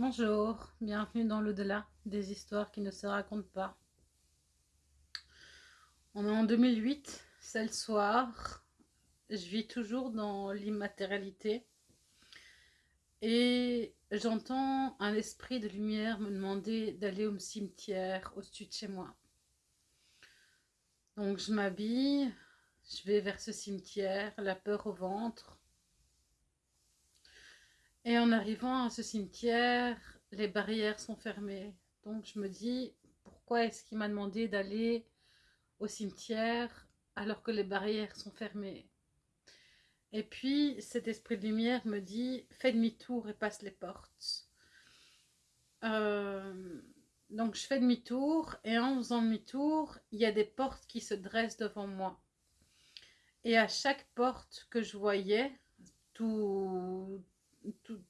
Bonjour, bienvenue dans l'au-delà des histoires qui ne se racontent pas. On est en 2008, c'est le soir, je vis toujours dans l'immatérialité et j'entends un esprit de lumière me demander d'aller au cimetière au-dessus de chez moi. Donc je m'habille, je vais vers ce cimetière, la peur au ventre. Et en arrivant à ce cimetière, les barrières sont fermées. Donc je me dis, pourquoi est-ce qu'il m'a demandé d'aller au cimetière alors que les barrières sont fermées? Et puis cet esprit de lumière me dit, fais demi-tour et passe les portes. Euh, donc je fais demi-tour et en faisant demi-tour, il y a des portes qui se dressent devant moi. Et à chaque porte que je voyais,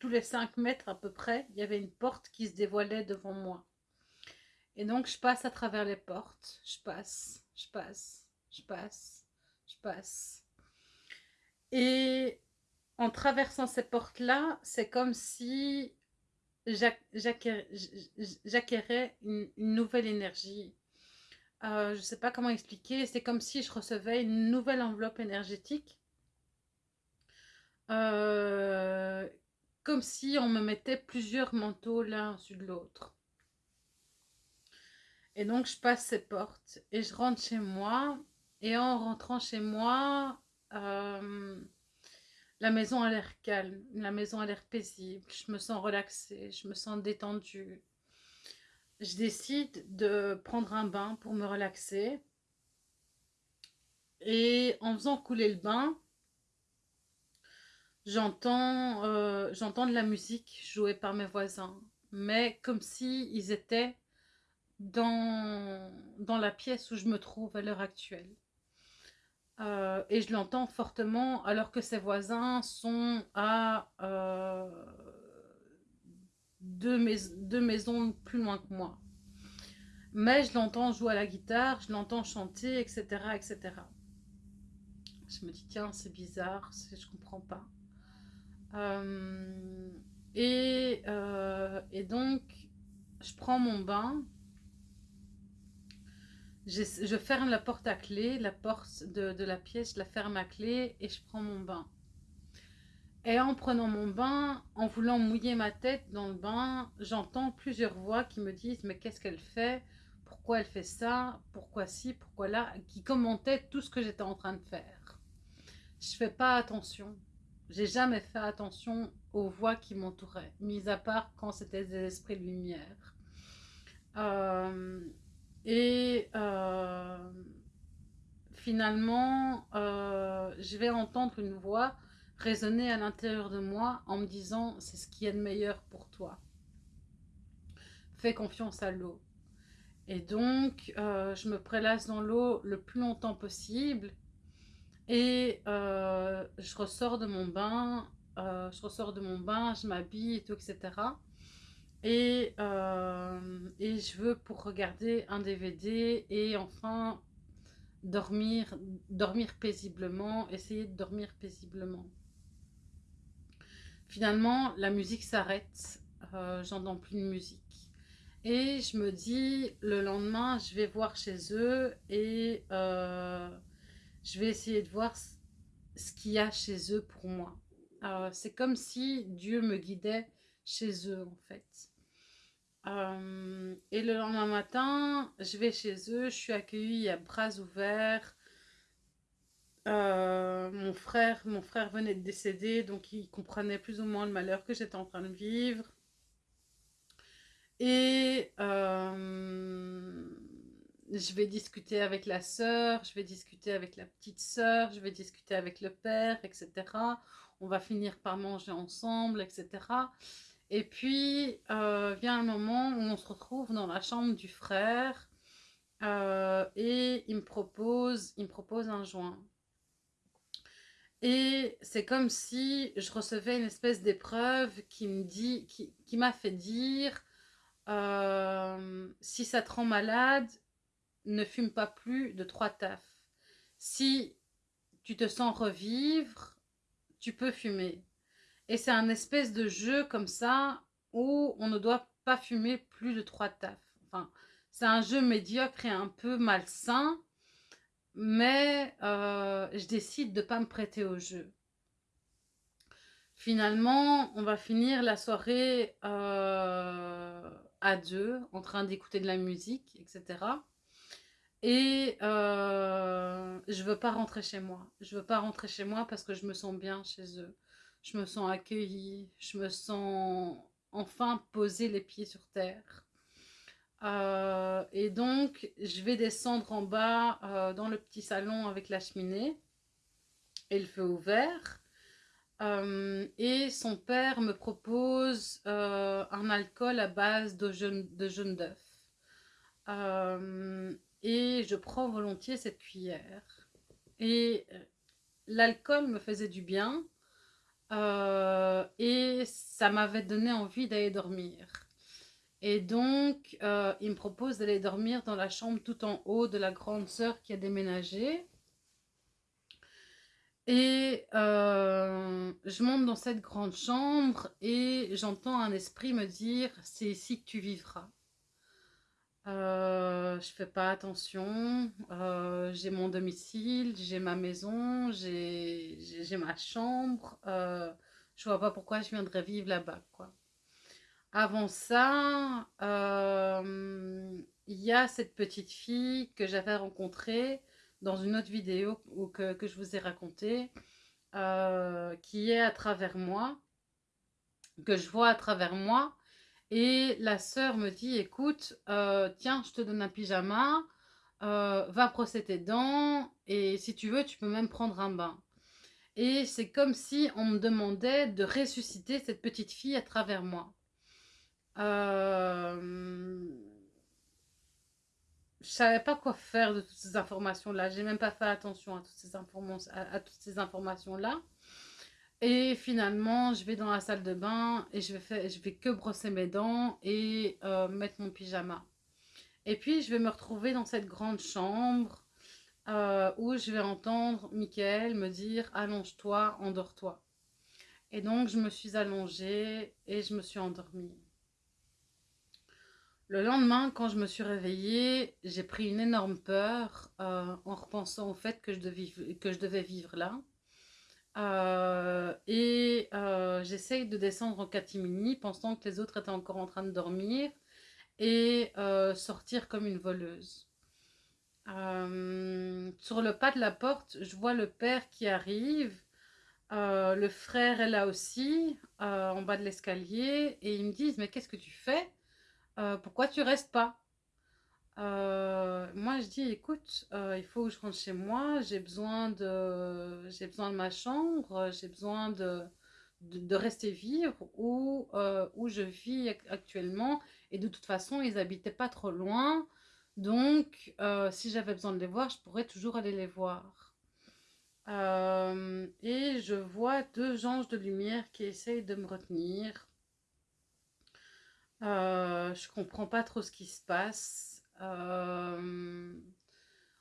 les 5 mètres à peu près, il y avait une porte qui se dévoilait devant moi. Et donc je passe à travers les portes, je passe, je passe, je passe, je passe. Et en traversant ces portes-là, c'est comme si j'acquérais une, nouvelle énergie. Euh, je ne sais pas comment expliquer, c'est comme si je recevais une nouvelle enveloppe énergétique. Euh, comme si on me mettait plusieurs manteaux l'un sur l'autre. Et donc je passe ces portes et je rentre chez moi. Et en rentrant chez moi, euh, la maison a l'air calme, la maison a l'air paisible, je me sens relaxée, je me sens détendue. Je décide de prendre un bain pour me relaxer. Et en faisant couler le bain, j'entends euh, de la musique jouée par mes voisins. Mais comme s'ils ils étaient dans, dans la pièce où je me trouve à l'heure actuelle. Euh, et je l'entends fortement alors que ses voisins sont à euh, deux, maisons plus loin que moi. Mais je l'entends jouer à la guitare, je l'entends chanter, etc., etc. Je me dis, tiens, c'est bizarre, je comprends pas. Euh, et, et donc, je prends mon bain je, ferme la porte à clé, la porte de, la pièce, je la ferme à clé et je prends mon bain. Et en prenant mon bain, en voulant mouiller ma tête dans le bain, j'entends plusieurs voix qui me disent « mais qu'est-ce qu'elle fait? Pourquoi elle fait ça? Pourquoi ci? Pourquoi là ?» qui commentaient tout ce que j'étais en train de faire. Je fais pas attention. J'ai jamais fait attention aux voix qui m'entouraient, mis à part quand c'était des esprits de lumière. Euh, et euh, finalement, euh, je vais entendre une voix résonner à l'intérieur de moi en me disant « c'est ce qui est de meilleur pour toi ». Fais confiance à l'eau. Et donc, je me prélasse dans l'eau le plus longtemps possible et je ressors de mon bain, je ressors de mon bain, je m'habille et tout, etc. Et, euh, et je veux pour regarder un DVD et enfin dormir, dormir paisiblement, essayer de dormir paisiblement. Finalement, la musique s'arrête, euh, j'entends plus de musique. Et je me dis, le lendemain, je vais voir chez eux et euh, je vais essayer de voir ce qu'il y a chez eux pour moi. C'est comme si Dieu me guidait chez eux en fait. Euh, et le lendemain matin, je vais chez eux, je suis accueillie à bras ouverts. Euh, mon, frère, mon frère venait de décéder, donc il comprenait plus ou moins le malheur que j'étais en train de vivre. Et euh, je vais discuter avec la sœur, je vais discuter avec la petite sœur, je vais discuter avec le père, etc. On va finir par manger ensemble, etc. Et puis, euh, vient un moment où on se retrouve dans la chambre du frère euh, et il me, propose, il me propose un joint. Et c'est comme si je recevais une espèce d'épreuve qui me dit, qui, m'a fait dire euh, si ça te rend malade, ne fume pas plus de trois tafs. Si tu te sens revivre, tu peux fumer. Et c'est un espèce de jeu comme ça où on ne doit pas fumer plus de trois tafs. Enfin, c'est un jeu médiocre et un peu malsain, mais euh, je décide de ne pas me prêter au jeu. Finalement, on va finir la soirée euh, à deux, en train d'écouter de la musique, etc. Et euh, je veux pas rentrer chez moi. Je veux pas rentrer chez moi parce que je me sens bien chez eux. Je me sens accueillie. Je me sens enfin poser les pieds sur terre. Euh, et donc, je vais descendre en bas euh, dans le petit salon avec la cheminée et le feu ouvert. Euh, et son père me propose un alcool à base de jaune d'œuf. Et je prends volontiers cette cuillère. Et l'alcool me faisait du bien. et ça m'avait donné envie d'aller dormir. Et donc, euh, il me propose d'aller dormir dans la chambre tout en haut de la grande sœur qui a déménagé. Et euh, je monte dans cette grande chambre et j'entends un esprit me dire « c'est ici que tu vivras euh, Je fais pas attention, euh, j'ai mon domicile, j'ai ma maison, j'ai ma chambre, je vois pas pourquoi je viendrais vivre là-bas. quoi. Avant ça, euh, il y a cette petite fille que j'avais rencontrée dans une autre vidéo que, je vous ai racontée, euh, qui est à travers moi, que je vois à travers moi. Et la sœur me dit, écoute, euh, tiens, je te donne un pyjama, va brosser tes dents, et si tu veux, tu peux même prendre un bain. Et c'est comme si on me demandait de ressusciter cette petite fille à travers moi. Euh, je savais pas quoi faire de toutes ces informations-là. J'ai même pas fait attention à toutes ces, informations, à, toutes ces informations-là. Et finalement, je vais dans la salle de bain et je vais, je vais que brosser mes dents et euh, mettre mon pyjama. Et puis, je vais me retrouver dans cette grande chambre euh, où je vais entendre Michael me dire « Allonge-toi, endors-toi ». Et donc, je me suis allongée et je me suis endormie. Le lendemain, quand je me suis réveillée, j'ai pris une énorme peur euh, en repensant au fait que je devais, que je devais vivre là. Euh, et euh, j'essaye de descendre en catimini pensant que les autres étaient encore en train de dormir et sortir comme une voleuse. sur le pas de la porte, je vois le père qui arrive. le frère est là aussi, en bas de l'escalier, et ils me disent « Mais qu'est-ce que tu fais ?» Euh, pourquoi tu restes pas? Euh, Moi, je dis, écoute, euh, il faut que je rentre chez moi, j'ai besoin, de, j'ai besoin de ma chambre, j'ai besoin de, de, rester vivre où, où je vis actuellement. Et de toute façon, ils habitaient pas trop loin. Donc, si j'avais besoin de les voir, je pourrais toujours aller les voir. et je vois deux anges de lumière qui essayent de me retenir. Euh, je comprends pas trop ce qui se passe. Euh,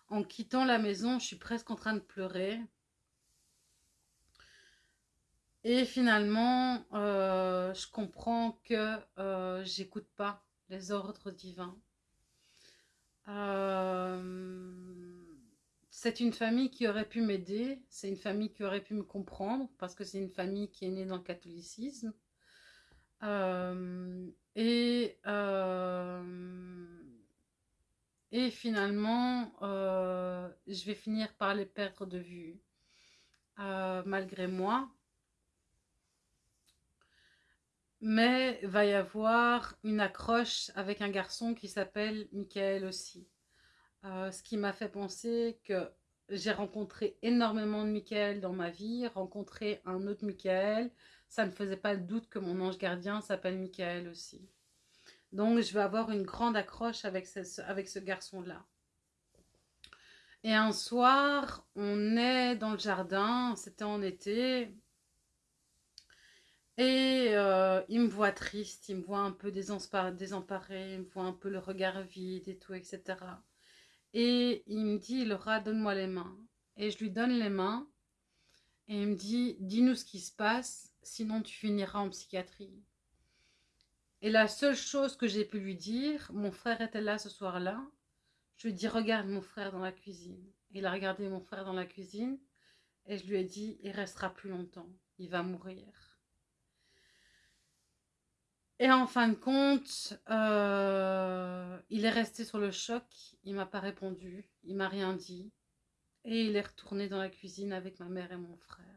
en quittant la maison, je suis presque en train de pleurer. Et finalement, euh, je comprends que euh, j'écoute pas les ordres divins. c'est une famille qui aurait pu m'aider, c'est une famille qui aurait pu me comprendre, parce que c'est une famille qui est née dans le catholicisme. Et, et finalement, euh, je vais finir par les perdre de vue, euh, malgré moi. Mais va y avoir une accroche avec un garçon qui s'appelle Michael aussi. ce qui m'a fait penser que j'ai rencontré énormément de Michael dans ma vie, rencontré un autre Michael, ça ne faisait pas le doute que mon ange gardien s'appelle Michael aussi. Donc, je vais avoir une grande accroche avec ce, garçon-là. Et un soir, on est dans le jardin, c'était en été, et euh, il me voit triste, il me voit un peu désemparé, il me voit un peu le regard vide et tout, etc. Et il me dit, Laura, donne-moi les mains. Et je lui donne les mains, et il me dit, dis-nous ce qui se passe, sinon tu finiras en psychiatrie. Et la seule chose que j'ai pu lui dire, mon frère était là ce soir-là, je lui ai dit, regarde mon frère dans la cuisine. Il a regardé mon frère dans la cuisine et je lui ai dit, il restera plus longtemps, il va mourir. Et en fin de compte, euh, il est resté sur le choc, il m'a pas répondu, il m'a rien dit. Et il est retourné dans la cuisine avec ma mère et mon frère.